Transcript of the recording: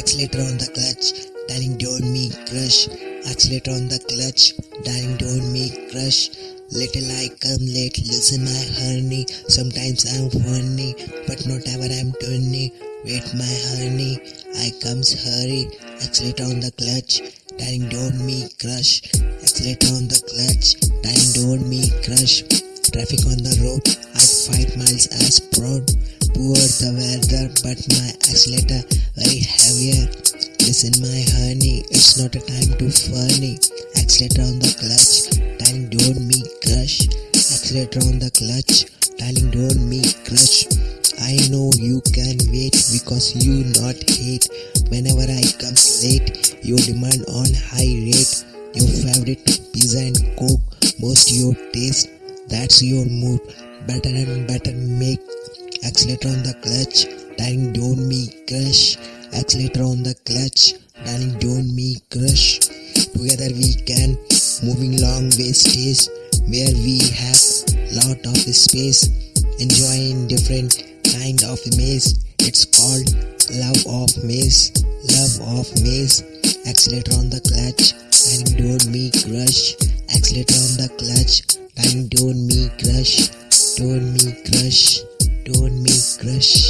accelerator on the clutch, darling don't me crush, accelerator on the clutch, darling don't me crush. Little I come late, listen my honey. Sometimes I'm funny, but not ever I'm turny. Wait my honey, I comes hurry. Accelerator on the clutch, darling don't me crush. Accelerator on the clutch, darling don't me crush. Traffic on the road, I five miles as proud. Poor the weather, but my accelerator very heavier. Listen my honey, it's not a time to funny. Accelerator on the clutch, darling don't me crush. Accelerator on the clutch, darling don't me crush. I know you can wait because you not hate. Whenever I come late, you demand on high rate. Your favorite pizza and coke, most your taste. That's your mood. Better and better make. Accelerator on the clutch, darling don't me crush. Accelerator on the clutch, darling don't me crush. Together we can moving long way stage where we have lot of space. Enjoying different kind of maze. It's called love of maze love of maze. Accelerator on the clutch and don't me crush. Accelerator on the clutch and don't me crush. Don't me crush don't me crush